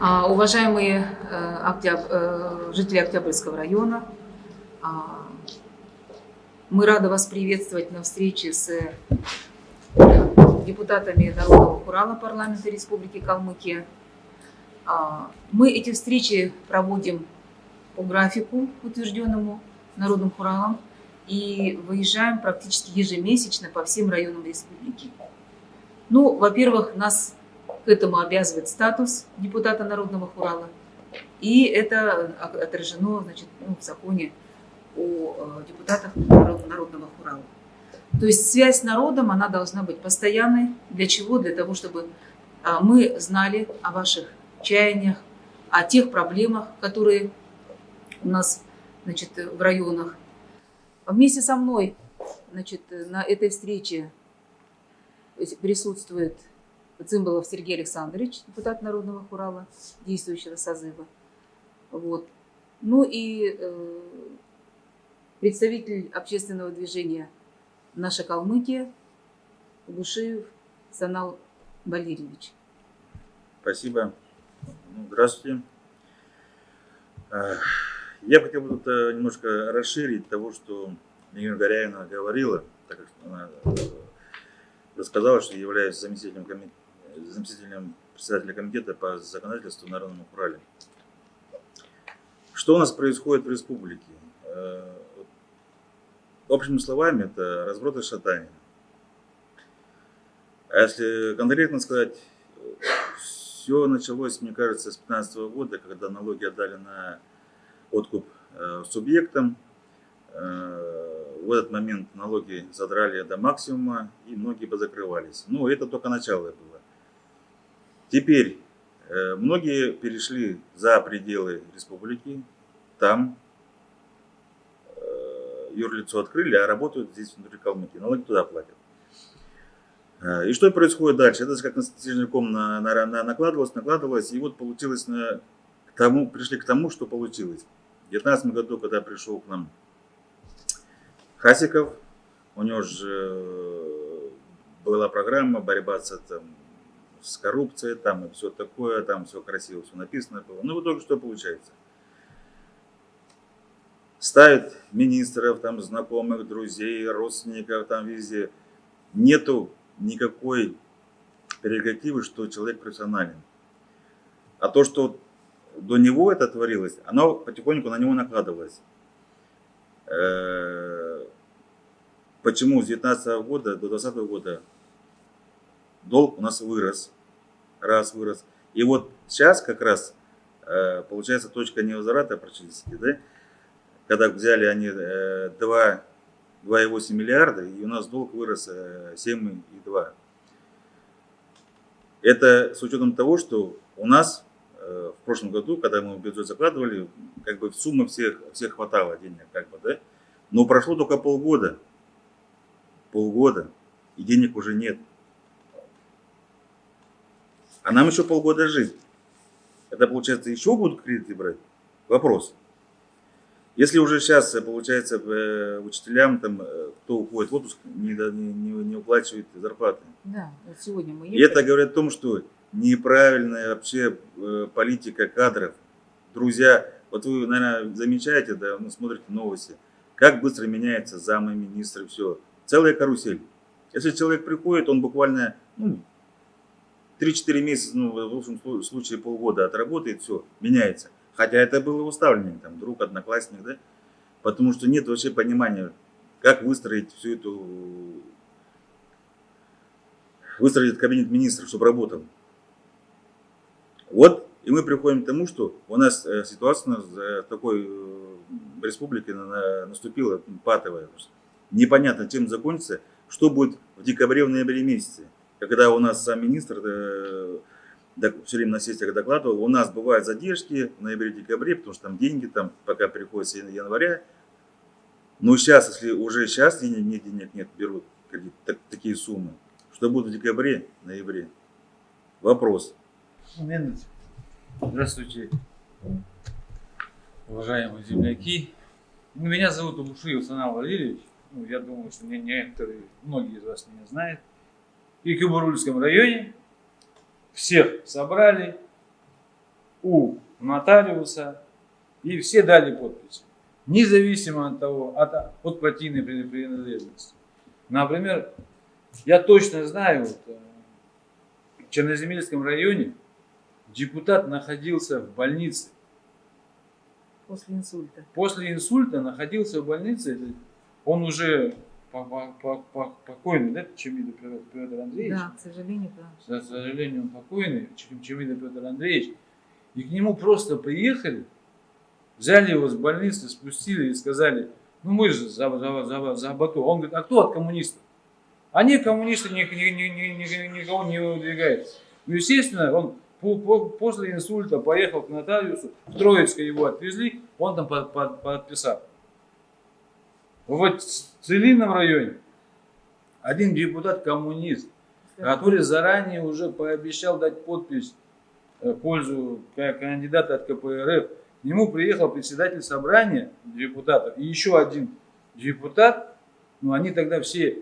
А, Уважаемые э, э, жители Октябрьского района, а, мы рады вас приветствовать на встрече с э, депутатами Народного Хурала парламента Республики Калмыкия. А, Мы эти встречи проводим по графику, утвержденному Народным Хуралом, и выезжаем практически ежемесячно по всем районам республики. Ну, во-первых, нас к этому обязывает статус депутата Народного Хурала, и это отражено значит, ну, в законе о э, депутатах Народ- Народного Хурала. То есть связь с народом, она должна быть постоянной. Для чего? Для того, чтобы а, мы знали о ваших чаяниях, о тех проблемах, которые у нас значит, в районах. Вместе со мной значит, на этой встрече присутствует Цимбалов Сергей Александрович, депутат Народного Хурала, действующего созыва. Вот. Ну и э, представитель общественного движения «Наша Калмыкия» Гушиев Санал Валерьевич. Спасибо. Ну, Здравствуйте. Э, Я хотел бы э, немножко расширить того, что Ирина Горяевна говорила, так как она э, рассказала, что является заместителем, коми- заместителем председателя комитета по законодательству Народному Урале. Что у нас происходит в республике? Э, Общими словами, это разброд и шатание. А если конкретно сказать, все началось, мне кажется, с 2015 года, когда налоги отдали на откуп э, субъектам. Э, в этот момент налоги задрали до максимума, и многие позакрывались. Ну, это только начало было. Теперь э, многие перешли за пределы республики, там э, юрлицо открыли, а работают здесь внутри Калмыкии. Налоги туда платят. Э, И что происходит дальше? Это как на снежником на, на, на- накладывалось, накладывалось, и вот получилось на, к тому, пришли к тому, что получилось. В 2019 году, когда пришел к нам Хасиков, у него же была программа борьба с, там, с коррупцией, там и все такое, там все красиво, все написано было. Ну, в итоге что получается? Ставят министров, там, знакомых, друзей, родственников, там везде. Нету никакой прерогативы, что человек профессионален. А то, что до него это творилось, оно потихоньку на него накладывалось. Э, Почему с 19 года до 20 года долг у нас вырос, раз вырос. И вот сейчас как раз э, получается точка невозврата практически, да? Когда взяли они э, 2 2,8 миллиарда, и у нас долг вырос э, 7,2. Это с учетом того, что у нас э, в прошлом году, когда мы бюджет закладывали, как бы суммы всех, всех хватало денег, как бы, да? Но прошло только полгода. Полгода. И денег уже нет. А нам еще полгода жить. Это получается еще будут кредиты брать? Вопрос. Если уже сейчас, э, получается, э, учителям, там, э, кто уходит в отпуск, не, не, не- уплачивает зарплаты. Да, вот сегодня мы И это говорит о том, что неправильная вообще политика кадров. Друзья, вот вы, наверное, замечаете, да, ну, смотрите новости, как быстро меняется замы министры, все. Целая карусель. Если человек приходит, он буквально ну, 3-4 месяца, ну, в лучшем слу- случае полгода отработает, все, меняется. Хотя это было уставление, там, друг, одноклассник, да? Потому что нет вообще понимания, как выстроить всю эту... Выстроить этот кабинет министров, чтобы работал. Вот, и мы приходим к тому, что у нас э, ситуация нас, э, в такой э, республике на- на- наступила патовая. Непонятно, чем закончится, что будет в декабре, в ноябре месяце. Когда у нас сам министр э, все время на сессиях докладывал, у нас бывают задержки в ноябре-декабре, потому что там деньги, там пока приходит с января. Но сейчас, если уже сейчас денег нет, денег нет, берут так- такие суммы, что будет в декабре, ноябре? Вопрос. Момент. Здравствуйте, уважаемые земляки. Ну, Меня зовут Убушиев Санал Валерьевич. Ну, я думаю, что меня некоторые, многие из вас меня знают. Кюбарульском районе всех собрали у нотариуса, и все дали подпись. Независимо от того, от, от партийной принадлежности. Например, я точно знаю, вот, э, в Черноземельском районе депутат находился в больнице. После инсульта. После инсульта находился в больнице, он уже покойный, да, Чемидов Петр Андреевич? Да, к сожалению, да. К сожалению, он покойный, Чемидов Петр Андреевич. И к нему просто приехали, взяли его с больницы, спустили и сказали, ну мы же за, за, за, за Бату. Он говорит, а кто от коммунистов? Они коммунисты ни, ни, ни, ни, никого не выдвигают. Ну, естественно, он по, по, после инсульта поехал к нотариусу, в Троицкое его отвезли, он там под, под, подписал. Вот Целинном районе один депутат-коммунист, который заранее уже пообещал дать подпись в пользу кандидата от КПРФ, к нему приехал председатель собрания депутатов и еще один депутат, ну они тогда все,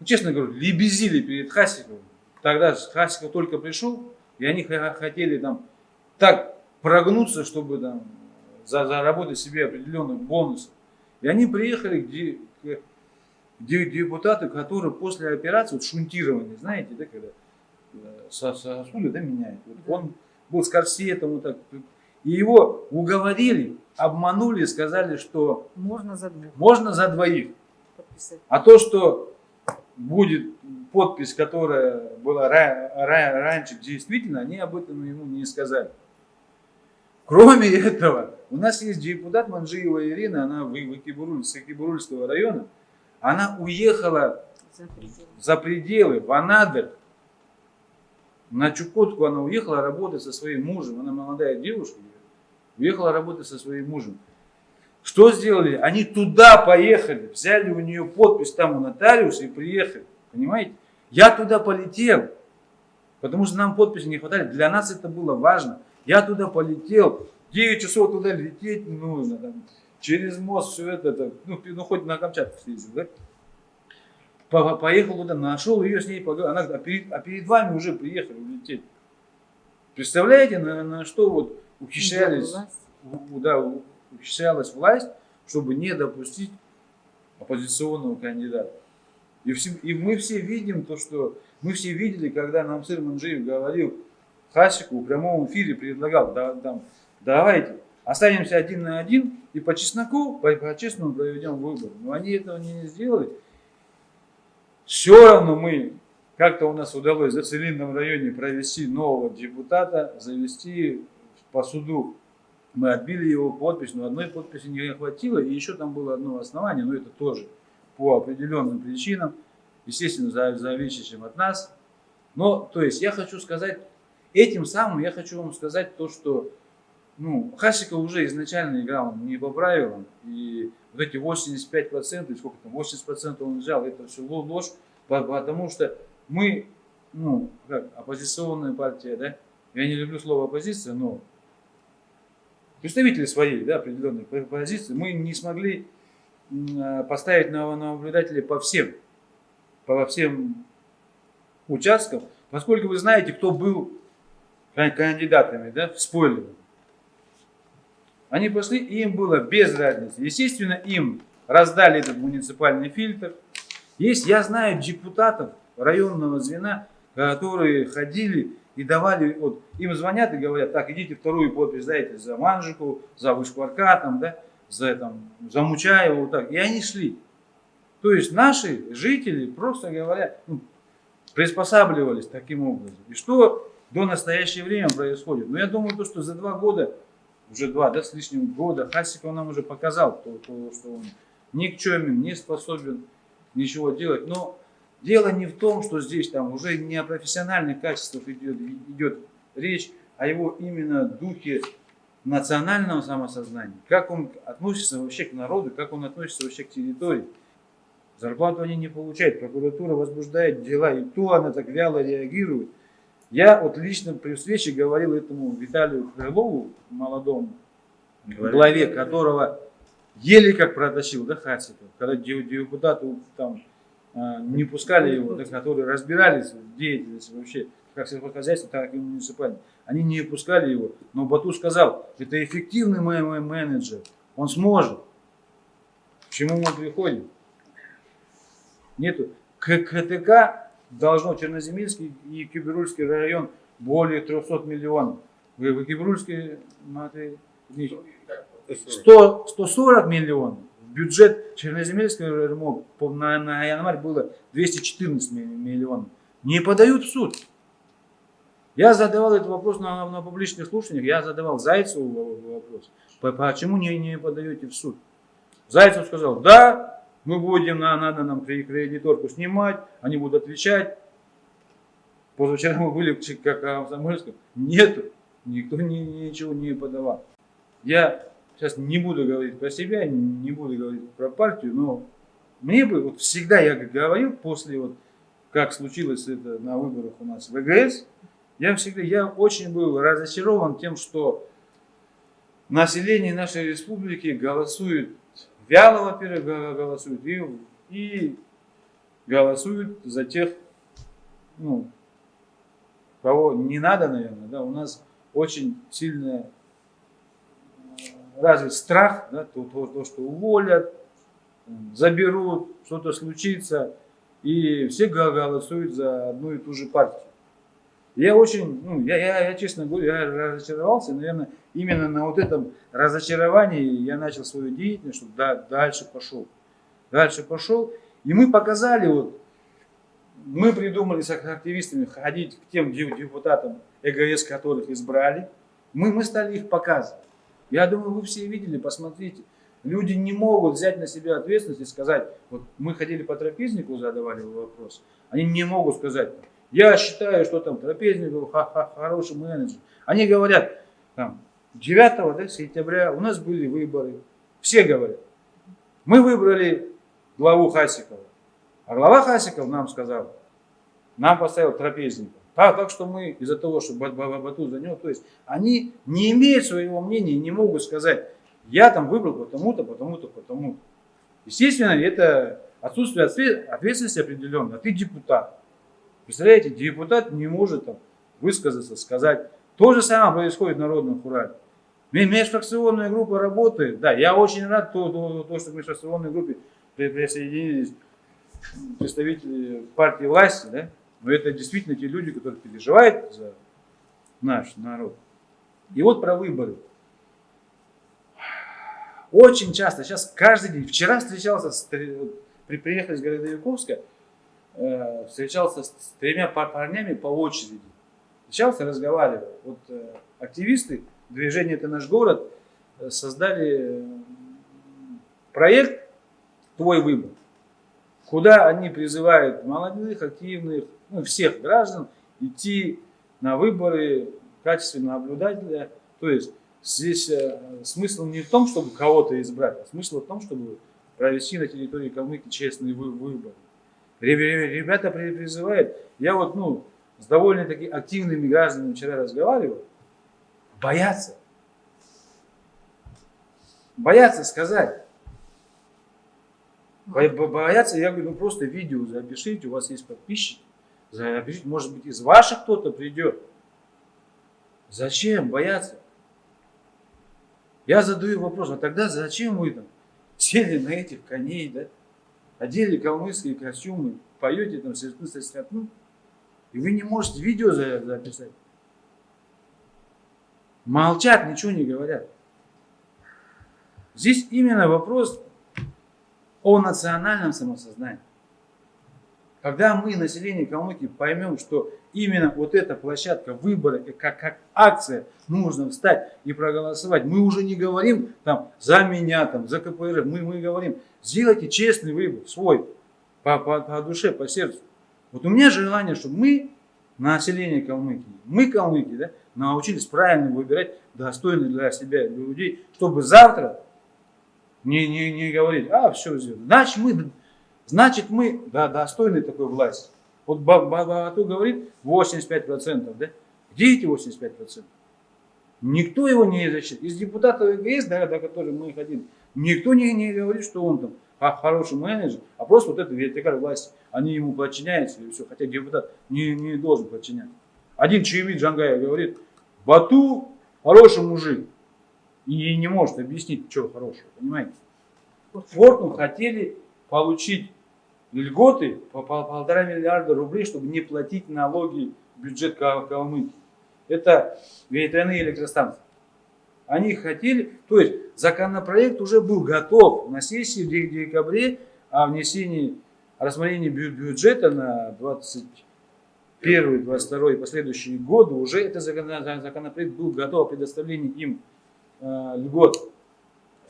ну, честно говоря, лебезили перед Хасиковым. Тогда Хасиков только пришел, и они хотели там так прогнуться, чтобы там заработать себе определенных бонусов. И они приехали к, к депутату, который после операции, вот шунтирования, знаете, да, когда э, сосуды да, меняют. Вот он был с корсетом, вот так, и его уговорили, обманули, сказали, что можно за двоих. Можно за двоих. Подписать. А то, что будет подпись, которая была раньше действительно, они об этом ему не сказали. Кроме этого, у нас есть депутат Манжиева Ирина, она в Экибуруль, с Экибурульского района. Она уехала За пределы. за пределы, в Анадырь. На Чукотку она уехала работать со своим мужем. Она молодая девушка. Уехала работать со своим мужем. Что сделали? Они туда поехали, взяли у нее подпись там у нотариуса и приехали. Понимаете? Я туда полетел, потому что нам подписи не хватали. Для нас это было важно. Я туда полетел, 9 часов туда лететь нужно, там, через мост все это, это ну, ну хоть на Камчатку съездил, да? По Поехал туда, нашел ее с ней, поговорил, она, а перед, а перед вами уже приехали улететь. Представляете, на, на что вот ухищрялись, да, ухищрялась власть, чтобы не допустить оппозиционного кандидата. И, все, и мы все видим то, что мы все видели, когда нам сыр Манжиев говорил, Хасику в прямом эфире предлагал, да, да, давайте останемся один на один и по чесноку, по, по честному проведем выборы. Но они этого не сделали. Все равно мы, как-то у нас удалось в Целинном районе провести нового депутата, завести по суду. Мы отбили его подпись, но одной подписи не хватило, и еще там было одно основание, но это тоже по определенным причинам, естественно, зависящим от нас. Но, то есть, я хочу сказать Этим самым я хочу вам сказать то, что ну, Хасиков уже изначально играл не по правилам. И вот эти 85%, сколько там, 80% он взял, это все ложь, потому что мы, ну, как, оппозиционная партия, да, я не люблю слово оппозиция, но представители своей, да, определенной позиции, мы не смогли а, поставить на наблюдателей по всем, по всем участкам, поскольку вы знаете, кто был кандидатами, да, спойлером. Они пошли, и им было без разницы. Естественно, им раздали этот муниципальный фильтр. Есть, я знаю депутатов районного звена, которые ходили и давали, вот им звонят и говорят, так, идите вторую подпись дайте за Манжику, за Вышкварка, там, да, за, там, за Мучаева, вот так. И они шли. То есть наши жители, просто говоря, ну, приспосабливались таким образом. И что до настоящее время происходит. Но я думаю, то, что за два года, уже два да, с лишним года, Хасиков нам уже показал, то, то, что он никчемен, не способен ничего делать. Но дело не в том, что здесь там уже не о профессиональных качествах идет, идет речь, а его именно духе национального самосознания. Как он относится вообще к народу, как он относится вообще к территории. Зарплату они не получают, прокуратура возбуждает дела, и то она так вяло реагирует. Я вот лично при встрече говорил этому Виталию Крылову, молодому, Говорит. главе которого еле как протащил, да, Хасиков, когда депутаты там а, не пускали его, да, которые разбирались в деятельности вообще, как сельскохозяйства, так и муниципальной. они не пускали его. Но Бату сказал, это эффективный мой, мой менеджер, он сможет. К чему мы приходим? Нету. К КТК должно Черноземельский и Киберульский район более 300 миллионов. Киберульский, смотри, 100, 140 миллионов. Бюджет Черноземельского РМО на, на январь было 214 миллионов. Не подают в суд. Я задавал этот вопрос на, на публичных слушаниях, я задавал Зайцеву вопрос, почему не, не подаете в суд. Зайцев сказал, да, мы будем, на, надо нам кредиторку снимать, они будут отвечать. Позавчера мы были как в Самарском, нету, никто ни, ничего не подавал. Я сейчас не буду говорить про себя, не буду говорить про партию, но мне бы, вот всегда я говорил после вот, как случилось это на выборах у нас в ЭГС, я всегда, я очень был разочарован тем, что население нашей республики голосует, вяло, во-первых, голосует, и, и голосует за тех, ну, кого не надо, наверное, да, у нас очень сильная развит страх, да, то, то, то, что уволят, заберут, что-то случится, и все голосуют за одну и ту же партию. Я очень, ну, я, я, я честно говорю, я разочаровался, наверное, именно на вот этом разочаровании я начал свою деятельность, чтобы да, дальше пошел. Дальше пошел, и мы показали, вот, мы придумали с активистами ходить к тем депутатам ЭГС, которых избрали, мы, мы стали их показывать. Я думаю, вы все видели, посмотрите. Люди не могут взять на себя ответственность и сказать, вот мы ходили по трапезнику, задавали вопрос, они не могут сказать, я считаю, что там трапезник хороший менеджер. Они говорят, там, 9 да, сентября у нас были выборы. Все говорят, мы выбрали главу Хасикова. А глава Хасиков нам сказал, нам поставил трапезника. Так, так что мы из-за того, что Бату за него, то есть они не имеют своего мнения не могут сказать, я там выбрал потому-то, потому-то, потому-то. Естественно, это отсутствие ответственности определенной, а ты депутат. Представляете, депутат не может там высказаться, сказать. То же самое происходит в Народном Урале. Межфракционная группа работает. Да, я очень рад, то, то, то что в межфракционной группе присоединились представители партии власти, да? но это действительно те люди, которые переживают за наш народ. И вот про выборы. Очень часто, сейчас каждый день, вчера встречался, с, при, приехали из города Яковска, Э, встречался с тремя парнями по очереди. Встречался, разговаривал. Вот э, активисты движения «Это наш город» э, создали проект «Твой выбор», куда они призывают молодых, активных, ну, всех граждан идти на выборы в качестве наблюдателя. То есть здесь смысл не в том, чтобы кого-то избрать, а смысл в том, чтобы провести на территории Калмыкии честные выборы. Ребята призывают, я вот ну, с довольно-таки активными гражданами вчера разговаривал, боятся. Боятся сказать. Боятся, я говорю, ну просто видео запишите, у вас есть подписчики, запишите, может быть из ваших кто-то придет. Зачем бояться? Я задаю вопрос, а тогда зачем вы там сели на этих коней, да? одели калмыцкие костюмы, поете там скотну, и вы не можете видео записать. Молчат, ничего не говорят. Здесь именно вопрос о национальном самосознании. Когда мы, население Калмыкии, поймем, что именно вот эта площадка выбора, как, как акция, нужно встать и проголосовать, мы уже не говорим там за меня, там, за КПРФ, мы, мы говорим, сделайте честный выбор, свой, по, по, по душе, по сердцу. Вот у меня желание, чтобы мы, население Калмыкии, мы, калмыки, да, научились правильно выбирать достойных для себя людей, чтобы завтра не, не, не говорить, а, все, значит мы Значит, мы да, достойны такой власти. Вот Бату говорит 85%, да? Где эти 85%? Никто его не защитит. Из депутатов ЕГС, да, до которых мы ходили, никто не, не говорит, что он там а, хороший менеджер, а просто вот это вертикаль власти. Они ему подчиняются и все. Хотя депутат не, не должен подчиняться. Один Чаевид Джангая говорит, Бату хороший мужик. И не может объяснить, что хорошего, понимаете? Фортум хотели получить льготы по пол- полтора миллиарда рублей, чтобы не платить налоги в бюджет Кал- Калмыкии. Это ветряные электростанции. Они хотели, то есть законопроект уже был готов на сессии в де- декабре о внесении, рассмотрении бю- бюджета на 21, 22 и последующие годы. Уже этот закон- законопроект был готов о предоставлении им э, льгот.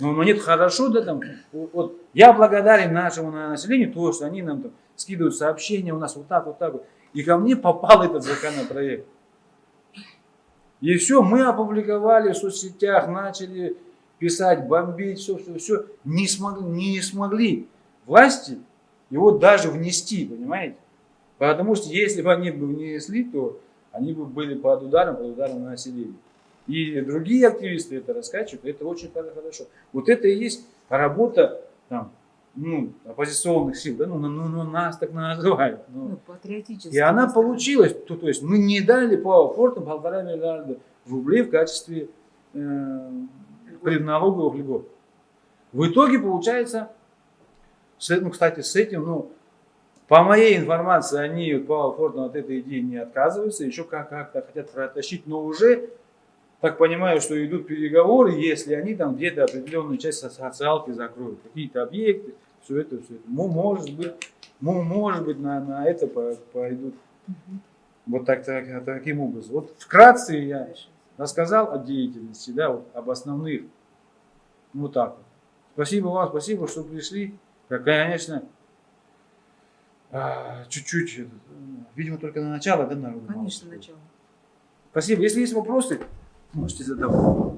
Но, но нет, хорошо, да, там, вот, я благодарен нашему на- населению, то, что они нам там скидывают сообщения, у нас вот так, вот так вот. И ко мне попал этот законопроект. И все, мы опубликовали в соцсетях, начали писать, бомбить, все, все, все. Не смогли, не смогли власти его даже внести, понимаете? Потому что если бы они бы внесли, то они бы были под ударом, под ударом на население. И другие активисты это раскачивают, это очень хор- хорошо. Вот это и есть работа там, ну, оппозиционных сил, да, ну, ну, ну, нас так называют. ну. Ну, патриотически. И она настроен. получилась, то, то есть мы не дали по фортам полтора миллиарда рублей в качестве э, предналоговых льгот. В итоге получается, с, ну, кстати, с этим, ну, по моей информации, они вот Павел Фортон от этой идеи не отказываются, еще как- как-то хотят протащить, но уже, так понимаю, что идут переговоры, если они там где-то определенную часть со- социалки закроют, какие-то объекты, все это, все это. Ну, может быть, ну, может быть, на, на это по- пойдут вот так, так, таким образом. Вот вкратце я рассказал о деятельности, да, вот, об основных. Вот так вот. Спасибо вам, спасибо, что пришли. Конечно, чуть-чуть, этот, м, видимо, только на начало, да, народу Конечно, начало. Спасибо. Если есть вопросы, можете задавать.